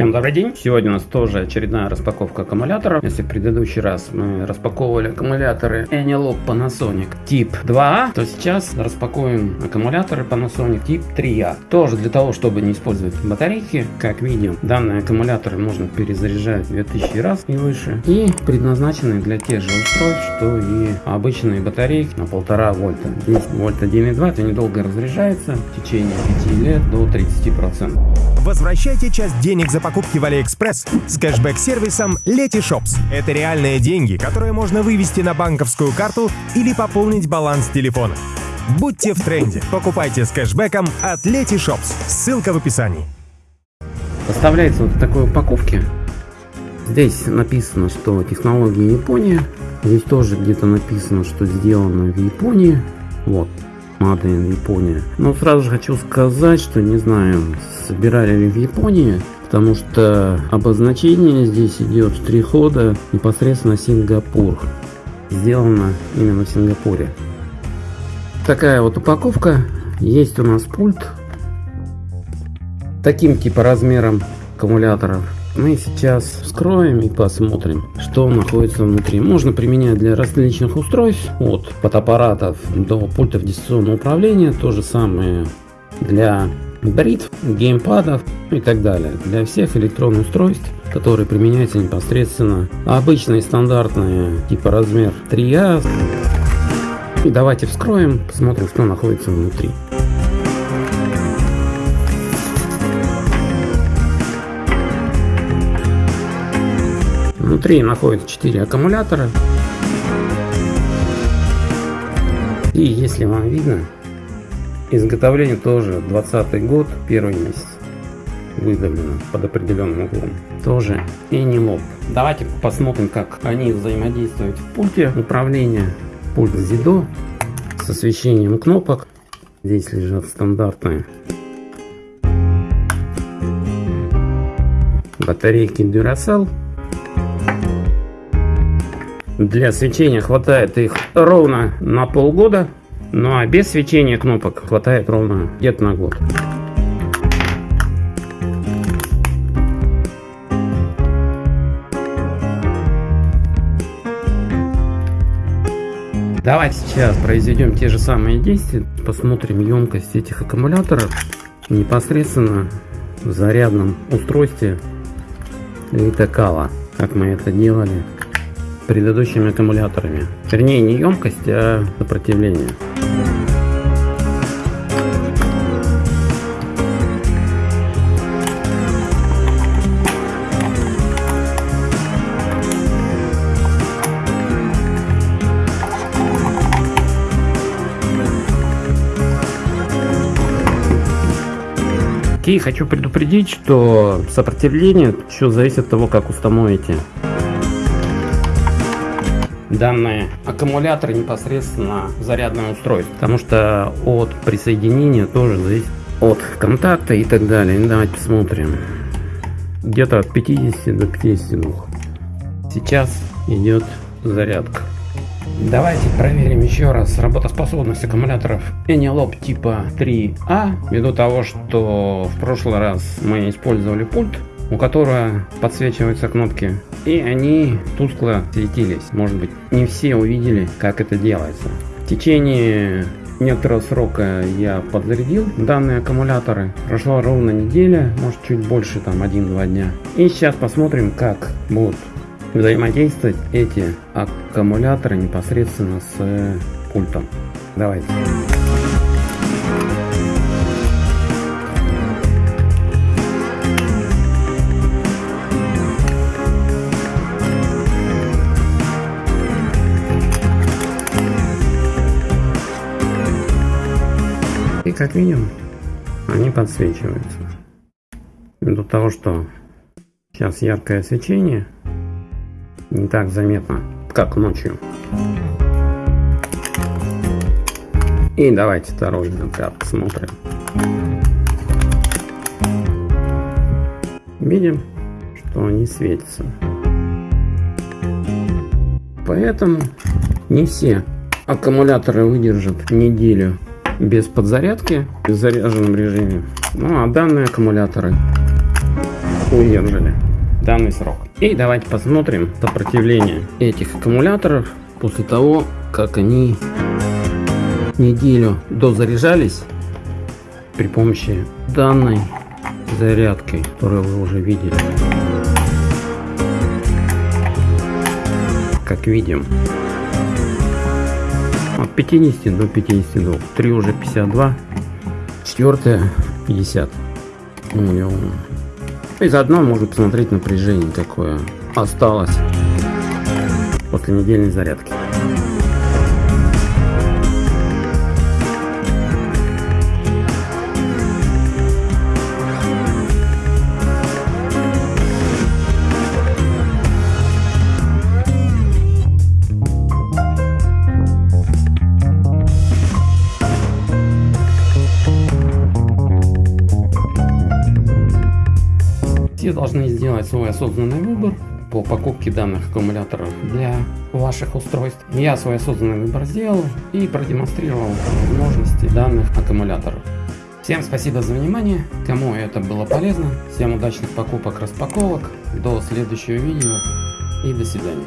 Всем добрый день! Сегодня у нас тоже очередная распаковка аккумулятора. Если в предыдущий раз мы распаковывали аккумуляторы Enilog Panasonic тип 2А, то сейчас распакуем аккумуляторы Panasonic тип 3А. Тоже для того, чтобы не использовать батарейки. Как видим, данные аккумуляторы можно перезаряжать 2000 раз и выше. И предназначены для тех же устройств, что и обычные батарейки на 1,5 вольта. 10 вольт 1,2 это недолго разряжается в течение 5 лет до 30%. Возвращайте часть денег за покупки в Алиэкспресс с кэшбэк-сервисом Letyshops. Это реальные деньги, которые можно вывести на банковскую карту или пополнить баланс телефона. Будьте в тренде. Покупайте с кэшбэком от Letyshops. Ссылка в описании. Поставляется вот в такой упаковке. Здесь написано, что технология Япония. Здесь тоже где-то написано, что сделано в Японии. Вот, Made Япония. Но сразу же хочу сказать, что не знаю, собирали ли в Японии, потому что обозначение здесь идет штрих-кода непосредственно Сингапур. Сделано именно в Сингапуре. Такая вот упаковка. Есть у нас пульт. Таким типа размером аккумуляторов мы сейчас вскроем и посмотрим, что находится внутри. Можно применять для различных устройств, от фотоаппаратов до пультов дистанционного управления. То же самое для бритв, геймпадов и так далее. Для всех электронных устройств, которые применяются непосредственно обычные стандартные типа размер 3А. И давайте вскроем, посмотрим, что находится внутри. Внутри находится 4 аккумулятора. И если вам видно, изготовление тоже 20 год, первый месяц выдавлено под определенным углом. Тоже Enilop. Давайте посмотрим, как они взаимодействуют в пульте управления. Пульт ZIDO с освещением кнопок. Здесь лежат стандартные батарейки Duracell для свечения хватает их ровно на полгода, ну а без свечения кнопок хватает ровно где-то на год. Давайте сейчас произведем те же самые действия, посмотрим емкость этих аккумуляторов непосредственно в зарядном устройстве Литокала, как мы это делали предыдущими аккумуляторами. Вернее, не емкость, а сопротивление. И хочу предупредить, что сопротивление все зависит от того, как установите данные аккумуляторы непосредственно зарядное устройство. Потому что от присоединения тоже зависит от контакта и так далее. Давайте посмотрим. Где-то от 50 до 52. Сейчас идет зарядка. Давайте проверим еще раз работоспособность аккумуляторов Enilop типа 3А. Ввиду того, что в прошлый раз мы использовали пульт у которого подсвечиваются кнопки, и они тускло светились. Может быть, не все увидели, как это делается. В течение некоторого срока я подзарядил данные аккумуляторы. Прошла ровно неделя, может чуть больше, там 1-2 дня. И сейчас посмотрим, как будут взаимодействовать эти аккумуляторы непосредственно с пультом. Давайте. Как видим, они подсвечиваются. Ввиду того, что сейчас яркое свечение, не так заметно, как ночью. И давайте второй взгляд посмотрим. Видим, что они светятся. Поэтому не все аккумуляторы выдержат неделю без подзарядки, в заряженном режиме. Ну а данные аккумуляторы выдержали данный срок. И давайте посмотрим сопротивление этих аккумуляторов после того, как они неделю дозаряжались при помощи данной зарядкой, которую вы уже видели. Как видим, от 50 до 52. 3 уже 52, 4 50 миллионов. И заодно можно посмотреть напряжение какое осталось после недельной зарядки. Все должны сделать свой осознанный выбор по покупке данных аккумуляторов для ваших устройств. Я свой осознанный выбор сделал и продемонстрировал возможности данных аккумуляторов. Всем спасибо за внимание, кому это было полезно. Всем удачных покупок, распаковок. До следующего видео и до свидания.